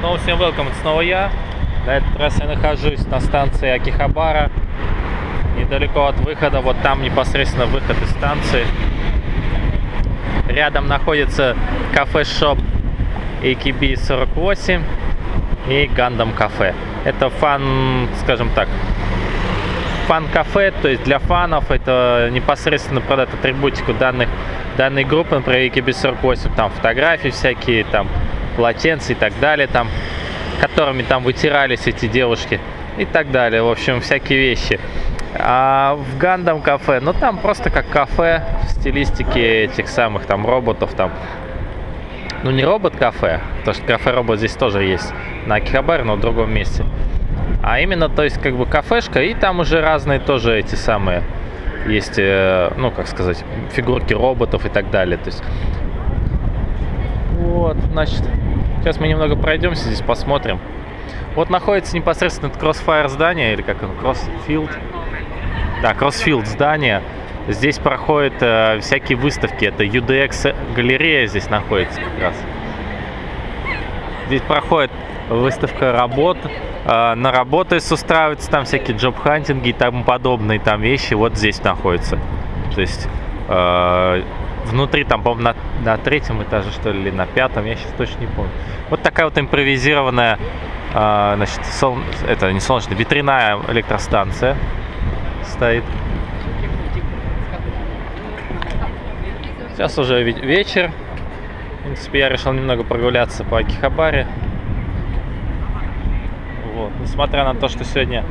Снова всем welcome, это снова я. На этот раз я нахожусь на станции Акихабара, недалеко от выхода, вот там непосредственно выход из станции. Рядом находится кафе-шоп AKB 48 и Гандам кафе. Это фан, скажем так, фан-кафе, то есть для фанов это непосредственно продать атрибутику данных, данной группы, например, AKB 48, там фотографии всякие, там полотенца и так далее, там, которыми там вытирались эти девушки и так далее. В общем, всякие вещи. А в Гандам кафе, ну там просто как кафе в стилистике этих самых там роботов там. Ну не робот-кафе, потому что кафе-робот здесь тоже есть на Акихабаре, но в другом месте. А именно, то есть как бы кафешка, и там уже разные тоже эти самые есть, э, ну как сказать, фигурки роботов и так далее. То есть вот, значит, сейчас мы немного пройдемся здесь, посмотрим. Вот находится непосредственно Crossfire здание, или как оно, Crossfield. Да, Crossfield здание. Здесь проходят э, всякие выставки. Это UDX галерея здесь находится как раз. Здесь проходит выставка работ. Э, на работы устраиваются там всякие джоб-хантинги и тому подобные там вещи. Вот здесь находится. То есть э, внутри, там, по-моему, на, на третьем этаже, что ли, или на пятом, я сейчас точно не помню. Вот такая вот импровизированная, э, значит, сол... это не солнечная, ветряная электростанция стоит. Сейчас уже вечер. В принципе, я решил немного прогуляться по Акихабаре. Вот. Несмотря на то, что сегодня,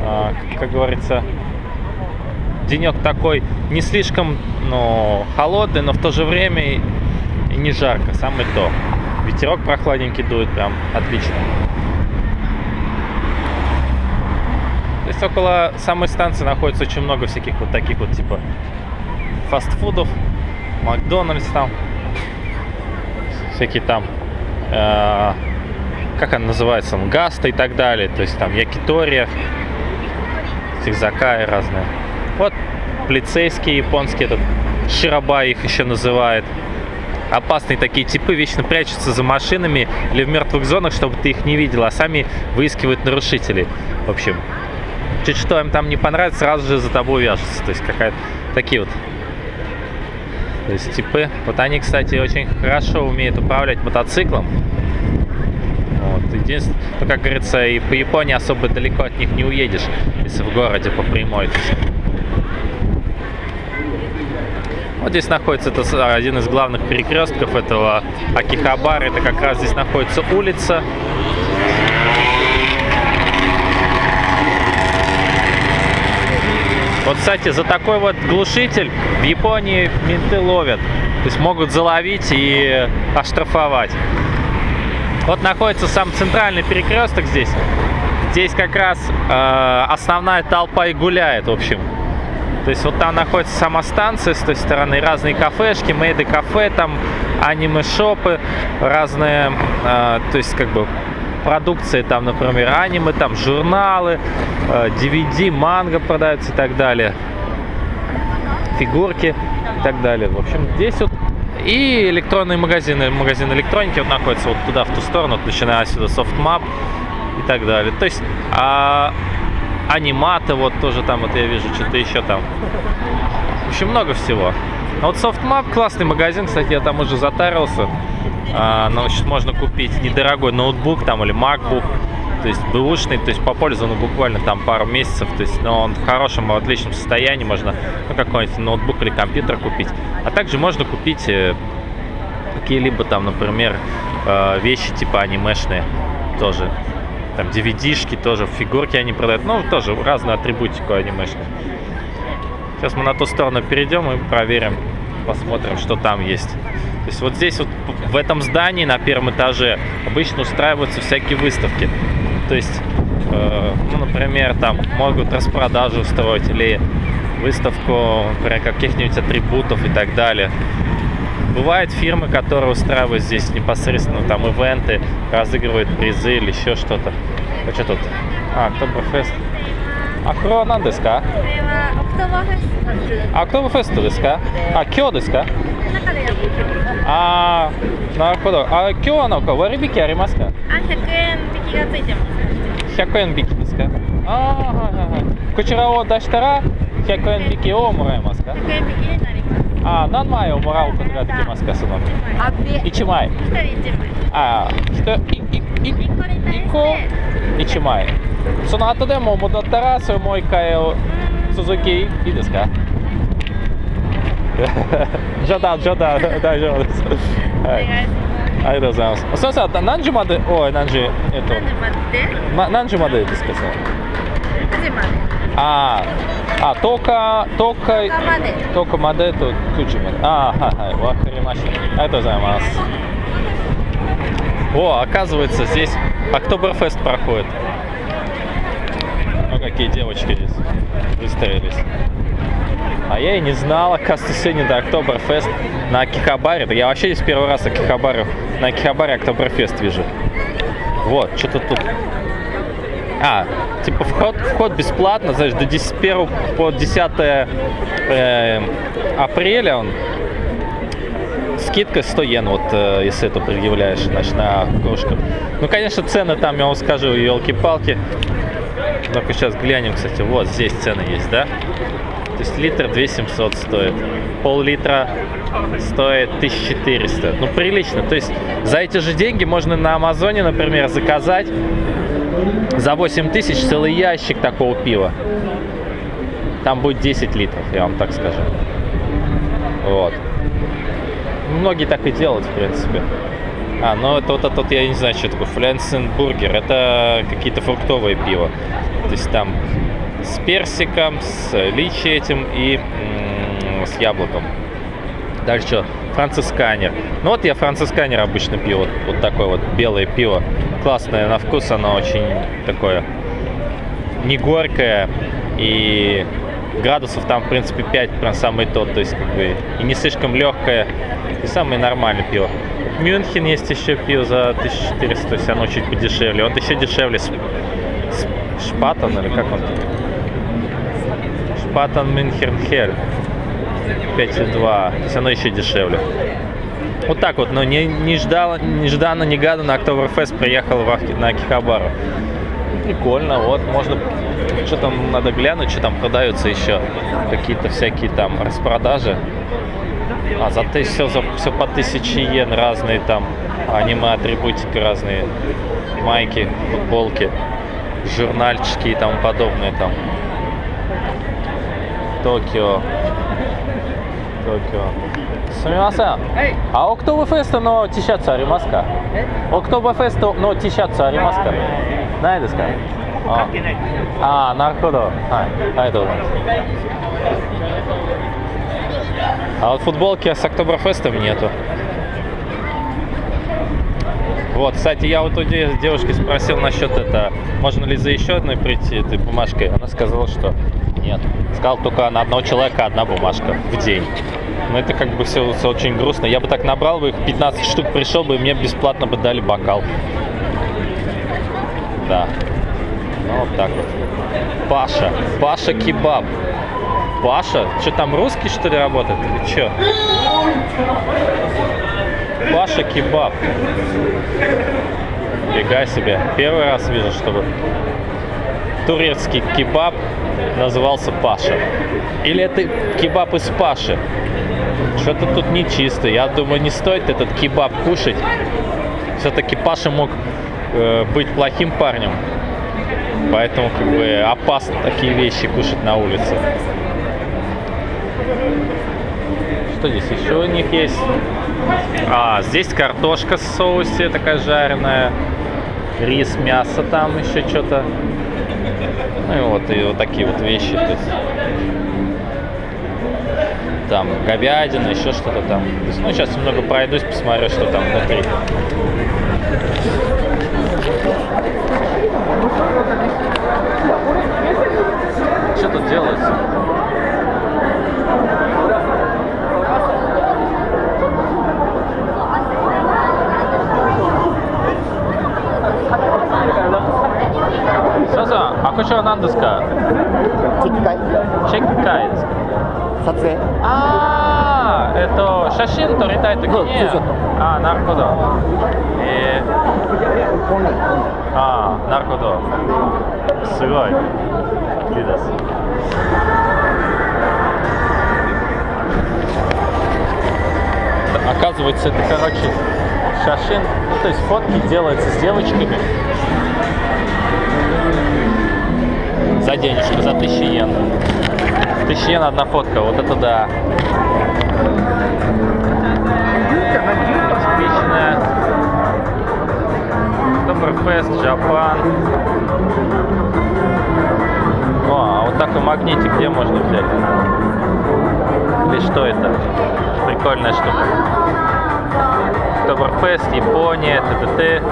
э, как говорится, денек такой не слишком ну, холодный, но в то же время и, не жарко, самый то. Ветерок прохладненький дует, прям отлично. То есть около самой станции находится очень много всяких вот таких вот типа фастфудов, Макдональдс там, всякие там, э, как она называется, Гаста и так далее, то есть там Якитория, Сикзакаи разные. Вот полицейские японские, этот Широба их еще называют. Опасные такие типы вечно прячутся за машинами или в мертвых зонах, чтобы ты их не видел, а сами выискивают нарушителей. В общем, чуть что им там не понравится, сразу же за тобой вяжутся. То есть какая-то такие вот то есть типы. Вот они, кстати, очень хорошо умеют управлять мотоциклом. Вот. Единственное, ну, как говорится, и по Японии особо далеко от них не уедешь, если в городе по прямой. Вот здесь находится это один из главных перекрестков этого Акихабара. Это как раз здесь находится улица. Вот, кстати, за такой вот глушитель в Японии менты ловят. То есть могут заловить и оштрафовать. Вот находится сам центральный перекресток здесь. Здесь как раз э, основная толпа и гуляет, в общем. То есть вот там находится сама станция с той стороны, разные кафешки, мейды кафе, там аниме-шопы, разные, э, то есть как бы продукции, там, например, аниме, там журналы, э, DVD, манго продаются и так далее, фигурки и так далее. В общем, здесь вот и электронные магазины, магазин электроники вот находится вот туда, в ту сторону, вот, начиная отсюда Sofmap и так далее. То есть а, Animate, вот тоже там, вот я вижу, что-то еще там. В общем, много всего. А вот Sofmap классный магазин, кстати, я там уже затарился. А, значит, можно купить недорогой ноутбук там или MacBook, то есть бэушный, то есть попользован буквально там пару месяцев, то есть но он в хорошем, в отличном состоянии, можно ну, какой-нибудь ноутбук или компьютер купить. А также можно купить э, какие-либо там, например, э, вещи типа анимешные тоже там DVD-шки тоже, фигурки они продают, ну, тоже разную атрибутику анимешную. Сейчас мы на ту сторону перейдем и проверим, посмотрим, что там есть. То есть вот здесь вот в этом здании на первом этаже обычно устраиваются всякие выставки. То есть, э, ну, например, там могут распродажу устроить или выставку, например, каких-нибудь атрибутов и так далее. Бывают фирмы, которые устраивают здесь непосредственно там ивенты, разыгрывают призы или еще что-то. А что тут? А, Октоберфест. А кто она деска? А Октоберфест деска? А кё деска? А, на ходу. А кё она ко? Варибики аримаска? А, 100 ен бики га цуйте 100 ен бики деска? А, ага, ага. Кочера о даштара 100 ен бики о мураемаска? 100 бики あー何枚をもらうことができますかそのあ、で、1 1枚人1枚。ああ1いいい1個に対して。1個1枚。その後でも戻ったらそれもう一回を続きいいですか？冗談冗談。大丈夫です、おはい。ありがとうございます。先生何時まで？おい何時？えっと。何時まで？ま、何時までですかその ?9 時まで。А, а, только только только модель то кучиме. А, ха, ха, вахаримаши. Это займас. О, оказывается, здесь Октоберфест проходит. Ну, какие девочки здесь выстроились. А я и не знала, оказывается, сегодня до Октоберфест на Акихабаре. Да я вообще здесь первый раз Акихабару, на Акихабаре Октоберфест вижу. Вот, что-то тут а, типа вход, вход бесплатно, знаешь, до 10, 1 по 10 э, апреля он скидка 100 йен, вот э, если это предъявляешь, значит, на кружку. Ну, конечно, цены там, я вам скажу, елки-палки. Ну-ка сейчас глянем, кстати, вот здесь цены есть, да? То есть литр 2700 стоит, пол-литра стоит 1400. Ну, прилично. То есть за эти же деньги можно на Амазоне, например, заказать за 8 тысяч целый ящик такого пива. Там будет 10 литров, я вам так скажу. Вот. Многие так и делают, в принципе. А, ну это вот это вот, я не знаю, что такое, Фленсенбургер. Это какие-то фруктовые пиво. То есть там с персиком, с личи этим и с яблоком. Дальше что? Францисканер. Ну вот я францисканер обычно пью. Вот, вот такое вот белое пиво. Классное на вкус, оно очень такое не горькое. И градусов там, в принципе, 5 прям самый тот. То есть как бы и не слишком легкое. И самое нормальное пиво. Мюнхен есть еще пиво за 1400, то есть оно чуть подешевле. Вот еще дешевле Шпатон или как он? Шпатон Мюнхенхель. 5,2. То есть оно еще дешевле. Вот так вот, но не, нежданно, нежданно, негаданно Октоберфест приехал в Ахи- на Акихабару. Прикольно, вот, можно, что там надо глянуть, что там продаются еще. Какие-то всякие там распродажи. А за все, за, все по 1000 йен разные там аниме-атрибутики разные. Майки, футболки, журнальчики и тому подобное там. Токио. すみません、あオクトーバフェストの T シャツありますかオクトーバフェストの T シャツありますかないですかああなるほどはいありがとうございます а вот футболки с Октоберфестом нету. Вот, кстати, я вот у девушки спросил насчет это, можно ли за еще одной прийти этой бумажкой. Она сказала, что нет. Сказал только на одного человека одна бумажка в день. Но это как бы все, все очень грустно. Я бы так набрал бы их 15 штук, пришел бы, и мне бесплатно бы дали бокал. Да. Ну, вот так вот. Паша. Паша Кебаб. Паша? Что там, русский что ли работает или что? Паша Кебаб. Фига себе. Первый раз вижу, чтобы турецкий кебаб назывался Паша. Или это кебаб из Паши? Что-то тут нечисто. Я думаю, не стоит этот кебаб кушать. Все-таки Паша мог э, быть плохим парнем. Поэтому как бы опасно такие вещи кушать на улице. Что здесь еще у них есть? А, здесь картошка в соусе такая жареная. Рис, мясо там еще что-то. Ну и вот, и вот такие вот вещи. То есть, там говядина, еще что-то там. Ну, сейчас немного пройдусь, посмотрю, что там внутри. Что тут делается? Саса, а куча нандеска? チェック会 Чек кайц. 撮影あ ああ、えっと、写真撮りたいときそうにツーショット、ああ、なるほど。えー、ああ、なるほど。すごい。いいです。Оказывается, это, короче, шашин, ну, то есть фотки делаются с девочками за денежку, за 1000 йен. 1000 йен одна фотка, вот это да. Типичная. Октоберфест, Джапан. О, а вот такой магнитик где можно взять? Или что это? Прикольная штука. Октоберфест, Япония, ТТТ.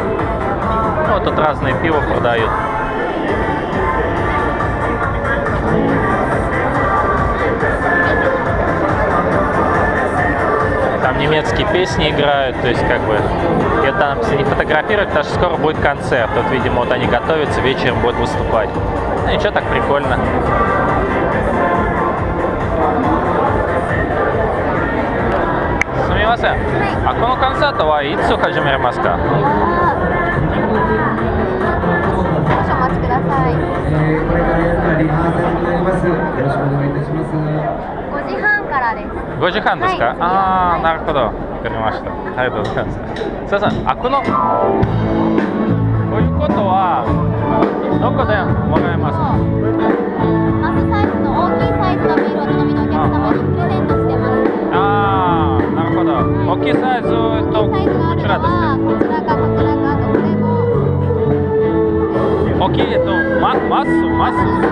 Ну, тут разные пиво продают. там немецкие песни играют, то есть как бы это там все не фотографировать, потому что скоро будет концерт. Вот, видимо, вот они готовятся, вечером будут выступать. Ну и что так прикольно. Сумимаса, а кому концерта ва ицу хаджимери маска? Хорошо, а からリハーサルになります。よろしくお願いいたします。5時半からです。5時半ですか、はいああ、はいなるほど。わかりました。ありがとうございます。すいません、あこの、こういうことは、どこでもらえます？かマスサイズの大きいサイズのビールをお飲みのお客様にプレゼントしてます。ああ、なるほど。大きいサイズと、大きいサイズがあこちらでするのは、ね。こちらかこちらかどこでも。大きい、と、ママス、マス。